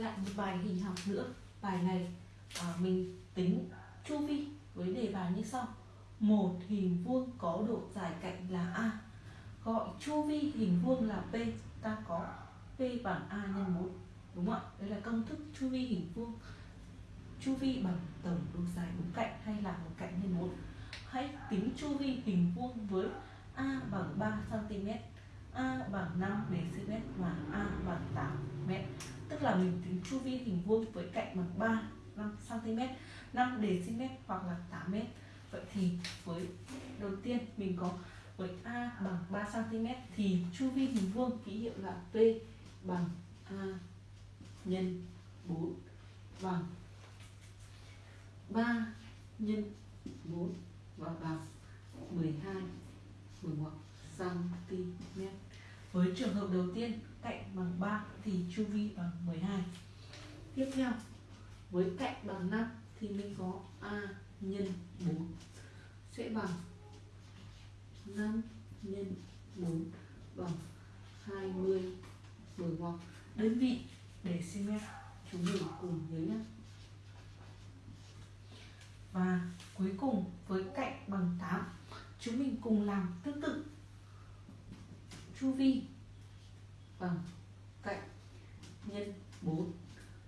lại một bài hình học nữa. Bài này à, mình tính chu vi với đề bài như sau. Một hình vuông có độ dài cạnh là a. Gọi chu vi hình vuông là p. Ta có p bằng a nhân 4 đúng không ạ? Đây là công thức chu vi hình vuông. Chu vi bằng tổng độ dài bốn cạnh hay là một cạnh nhân 4 hãy tính chu vi hình vuông với a bằng 3 cm a bằng 5 dm và a bằng 8 m tức là mình tính chu vi hình vuông với cạnh bằng 3 5 cm 5 dm hoặc là 8 m vậy thì với đầu tiên mình có với a bằng 3 cm thì chu vi hình vuông ký hiệu là p bằng a nhân 4 bằng 3 nhân 4 và bằng 12 11 cm. Với trường hợp đầu tiên, cạnh bằng 3 thì chu vi bằng 12. Tiếp theo, với cạnh bằng 5 thì mình có a nhân 4 sẽ bằng 5 nhân 4 bằng 20 10 hoặc đơn vị để cm chúng mình cùng nhớ nhé và cuối cùng, với cạnh bằng 8 chúng mình cùng làm tương tự chu vi. Bằng cạnh nhân 4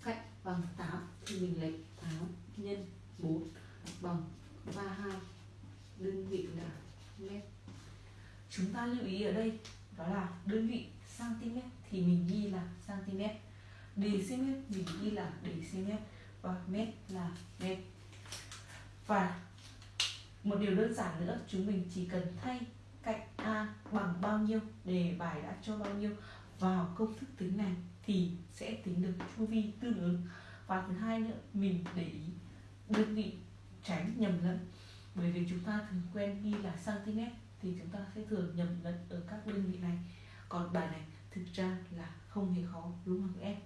cạnh bằng 8 thì mình lấy 8 nhân 4 bằng 32 đơn vị là mét. Chúng ta lưu ý ở đây, đó là đơn vị cm thì mình ghi là cm dm mình ghi là dm và mét là mét. Và một điều đơn giản nữa, chúng mình chỉ cần thay cạnh a bằng nhiêu đề bài đã cho bao nhiêu vào công thức tính này thì sẽ tính được chu vi tương ứng. Và thứ hai nữa mình để ý đơn vị tránh nhầm lẫn. Bởi vì chúng ta thường quen ghi là cm thì chúng ta sẽ thường nhầm lẫn ở các đơn vị này. Còn bài này thực ra là không hề khó đúng không các em?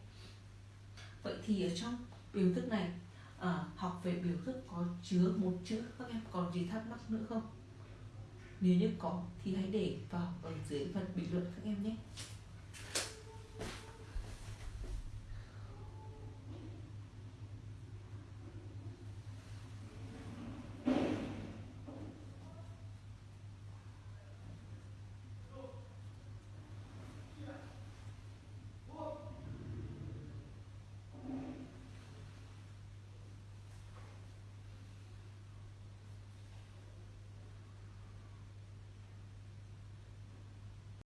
Vậy thì ở trong biểu thức này à, học về biểu thức có chứa một chữ các em? Còn gì thắc mắc nữa không? nếu như có thì hãy để vào ở dưới phần bình luận các em nhé.